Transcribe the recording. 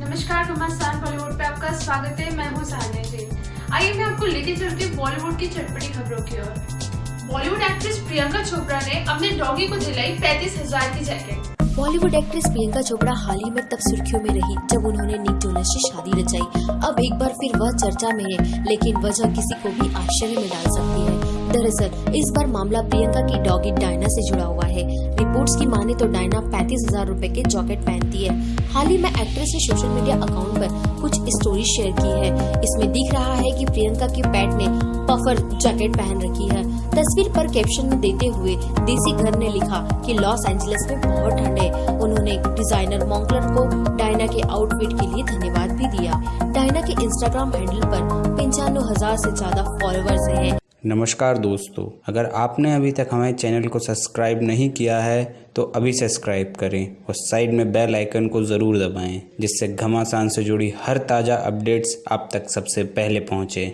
नमस्कार घमासान बॉलीवुड पे आपका स्वागत है। मैं हूँ सान्या जैन आइए मैं आपको लेके चलती हूँ बॉलीवुड की चटपटी खबरों की ओर। बॉलीवुड एक्ट्रेस प्रियंका चोपड़ा ने अपने डॉगी को दिलाई पैंतीस हज़ार की jacket Bollywood actress Priyanka Chopra हाल ही में तब सुर्खियों में रही, जब उन्होंने निक जोनस से शादी रचाई। अब एक बार फिर वह चर्चा में है, लेकिन वजह किसी को भी आश्चर्य में डाल सकती है। दरअसल, इस बार मामला प्रियंका की डॉगी डायना से जुड़ा हुआ है। रिपोर्ट्स की माने तो डायना पैंतीस हज़ार रूपए के जॉकेट पहनती है। हाल ही में एक्ट्रेस ने सोशल मीडिया अकाउंट पर कुछ स्टोरी शेयर की है। इसमें दिख रहा है कि प्रियंका के पेट ने पफर जैकेट पहन रखी है। तस्वीर पर कैप्शन में देते हुए देसी घर ने लिखा कि लॉस एंजलिस में बहुत ठंड। है उन्होंने डिज़ाइनर मॉन्कलर को डायना के आउटफिट के लिए धन्यवाद भी दिया। डायना के इंस्टाग्राम हैंडल पर पंचानवे हज़ार से ज़्यादा फॉलोअर्स हैं। नमस्कार दोस्तों, अगर आपने अभी तक हमारे चैनल को सब्सक्राइब नहीं किया है तो अभी सब्सक्राइब करें और साइड में बेल आइकन को ज़रूर दबाएँ, जिससे घमासान से जुड़ी हर ताज़ा अपडेट्स आप तक सबसे पहले पहुँचे।